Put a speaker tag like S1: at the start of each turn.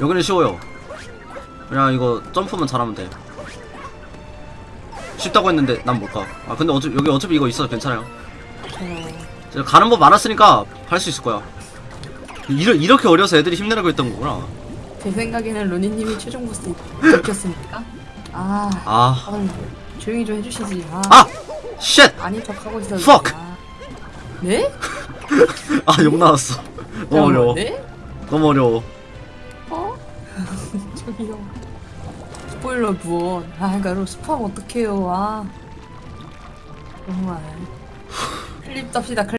S1: 여기는 쉬워요 그냥 이거 점프만 잘하면 돼 쉽다고 했는데 난 못가 아 근데 어차피 여기 어차피 이거 있어서 괜찮아요
S2: 어,
S1: 제가 가는 법 알았으니까 할 수 있을 거야 이러, 이렇게 어려서 애들이 힘내라고 했던 거구나
S2: 제 생각에는 루니님이 최종 보스 느꼈습니까? 아,
S1: 아
S2: 아유, 조용히 좀 해주시지. 아,
S1: 아! Shit!
S2: 아닌 척 하고 있어.
S1: Fuck!
S2: 네?
S1: 아욕 나왔어 너무 어려워
S2: 네?
S1: 너무 어려워
S2: 어? 저기요. 스포일러 무언. 아, 그러니까 스포하면 어떡해요. 아. 정말. 클립 짭시다, 클립.